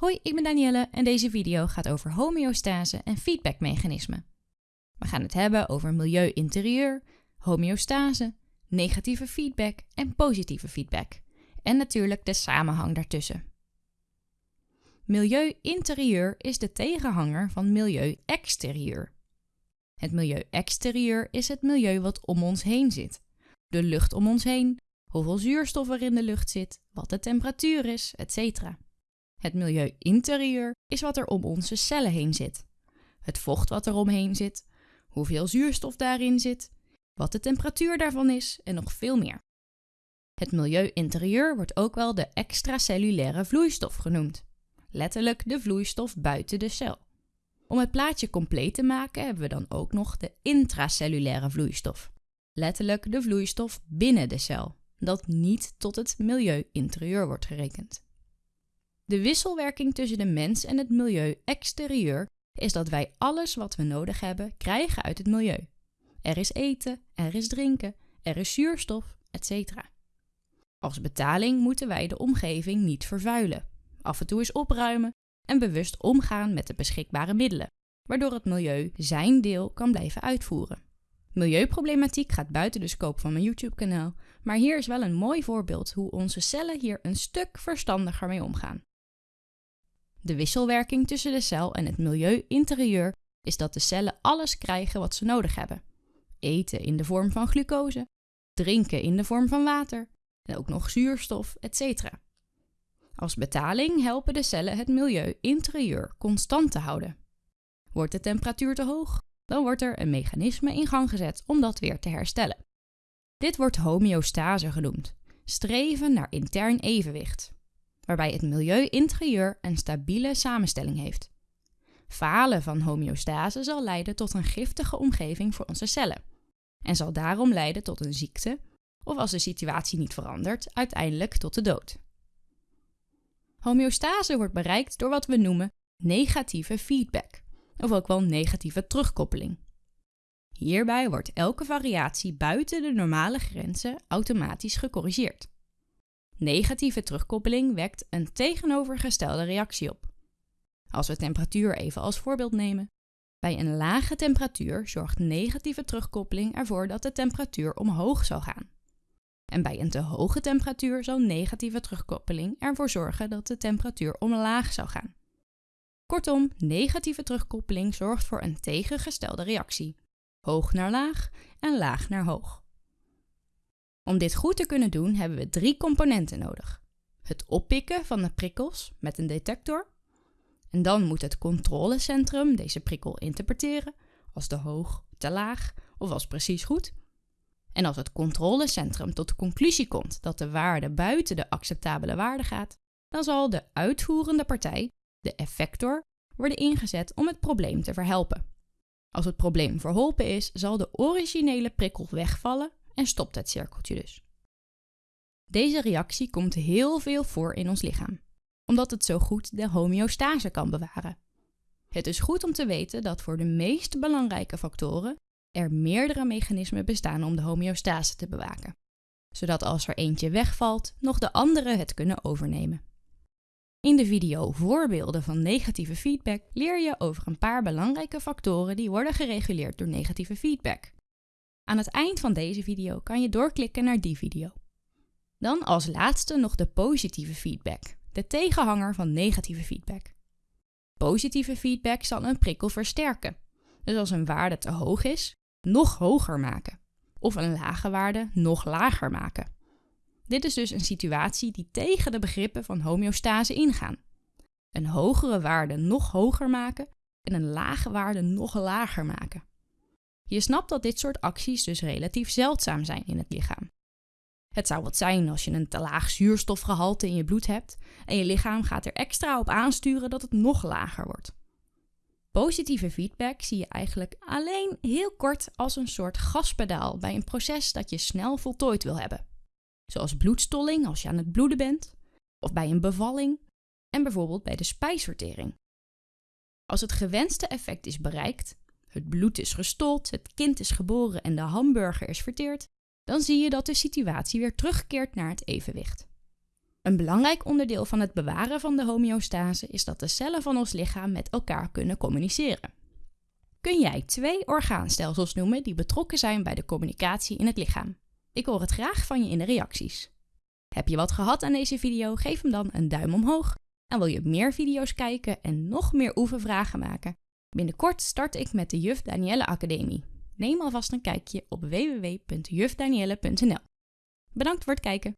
Hoi, ik ben Danielle en deze video gaat over homeostase en feedbackmechanismen. We gaan het hebben over milieu interieur, homeostase, negatieve feedback en positieve feedback. En natuurlijk de samenhang daartussen. Milieu interieur is de tegenhanger van milieu exterieur. Het milieu exterieur is het milieu wat om ons heen zit. De lucht om ons heen, hoeveel zuurstof er in de lucht zit, wat de temperatuur is, etc. Het milieu interieur is wat er om onze cellen heen zit. Het vocht wat er omheen zit, hoeveel zuurstof daarin zit, wat de temperatuur daarvan is en nog veel meer. Het milieu interieur wordt ook wel de extracellulaire vloeistof genoemd. Letterlijk de vloeistof buiten de cel. Om het plaatje compleet te maken hebben we dan ook nog de intracellulaire vloeistof. Letterlijk de vloeistof binnen de cel, dat niet tot het milieu interieur wordt gerekend. De wisselwerking tussen de mens en het milieu exterieur is dat wij alles wat we nodig hebben krijgen uit het milieu. Er is eten, er is drinken, er is zuurstof, etc. Als betaling moeten wij de omgeving niet vervuilen, af en toe eens opruimen en bewust omgaan met de beschikbare middelen, waardoor het milieu zijn deel kan blijven uitvoeren. Milieuproblematiek gaat buiten de scope van mijn YouTube-kanaal, maar hier is wel een mooi voorbeeld hoe onze cellen hier een stuk verstandiger mee omgaan. De wisselwerking tussen de cel en het milieu interieur is dat de cellen alles krijgen wat ze nodig hebben. Eten in de vorm van glucose, drinken in de vorm van water en ook nog zuurstof, etc. Als betaling helpen de cellen het milieu interieur constant te houden. Wordt de temperatuur te hoog, dan wordt er een mechanisme in gang gezet om dat weer te herstellen. Dit wordt homeostase genoemd, streven naar intern evenwicht waarbij het milieu interieur een stabiele samenstelling heeft. Falen van homeostase zal leiden tot een giftige omgeving voor onze cellen en zal daarom leiden tot een ziekte of als de situatie niet verandert, uiteindelijk tot de dood. Homeostase wordt bereikt door wat we noemen negatieve feedback, of ook wel negatieve terugkoppeling. Hierbij wordt elke variatie buiten de normale grenzen automatisch gecorrigeerd. Negatieve terugkoppeling wekt een tegenovergestelde reactie op. Als we temperatuur even als voorbeeld nemen. Bij een lage temperatuur zorgt negatieve terugkoppeling ervoor dat de temperatuur omhoog zal gaan. En bij een te hoge temperatuur zal negatieve terugkoppeling ervoor zorgen dat de temperatuur omlaag zal gaan. Kortom, negatieve terugkoppeling zorgt voor een tegengestelde reactie. Hoog naar laag en laag naar hoog. Om dit goed te kunnen doen hebben we drie componenten nodig. Het oppikken van de prikkels met een detector. En dan moet het controlecentrum deze prikkel interpreteren als te hoog, te laag of als precies goed. En als het controlecentrum tot de conclusie komt dat de waarde buiten de acceptabele waarde gaat, dan zal de uitvoerende partij, de effector, worden ingezet om het probleem te verhelpen. Als het probleem verholpen is, zal de originele prikkel wegvallen en stopt het cirkeltje dus. Deze reactie komt heel veel voor in ons lichaam, omdat het zo goed de homeostase kan bewaren. Het is goed om te weten dat voor de meest belangrijke factoren er meerdere mechanismen bestaan om de homeostase te bewaken, zodat als er eentje wegvalt, nog de andere het kunnen overnemen. In de video Voorbeelden van negatieve feedback leer je over een paar belangrijke factoren die worden gereguleerd door negatieve feedback. Aan het eind van deze video kan je doorklikken naar die video. Dan als laatste nog de positieve feedback, de tegenhanger van negatieve feedback. Positieve feedback zal een prikkel versterken. Dus als een waarde te hoog is, nog hoger maken. Of een lage waarde nog lager maken. Dit is dus een situatie die tegen de begrippen van homeostase ingaan. Een hogere waarde nog hoger maken en een lage waarde nog lager maken. Je snapt dat dit soort acties dus relatief zeldzaam zijn in het lichaam. Het zou wat zijn als je een te laag zuurstofgehalte in je bloed hebt en je lichaam gaat er extra op aansturen dat het nog lager wordt. Positieve feedback zie je eigenlijk alleen heel kort als een soort gaspedaal bij een proces dat je snel voltooid wil hebben. Zoals bloedstolling als je aan het bloeden bent, of bij een bevalling en bijvoorbeeld bij de spijsvertering. Als het gewenste effect is bereikt, het bloed is gestold, het kind is geboren en de hamburger is verteerd, dan zie je dat de situatie weer terugkeert naar het evenwicht. Een belangrijk onderdeel van het bewaren van de homeostase is dat de cellen van ons lichaam met elkaar kunnen communiceren. Kun jij twee orgaanstelsels noemen die betrokken zijn bij de communicatie in het lichaam? Ik hoor het graag van je in de reacties. Heb je wat gehad aan deze video? Geef hem dan een duim omhoog. En wil je meer video's kijken en nog meer oefenvragen maken? Binnenkort start ik met de Juf Danielle Academie. Neem alvast een kijkje op www.jufdanielle.nl. Bedankt voor het kijken.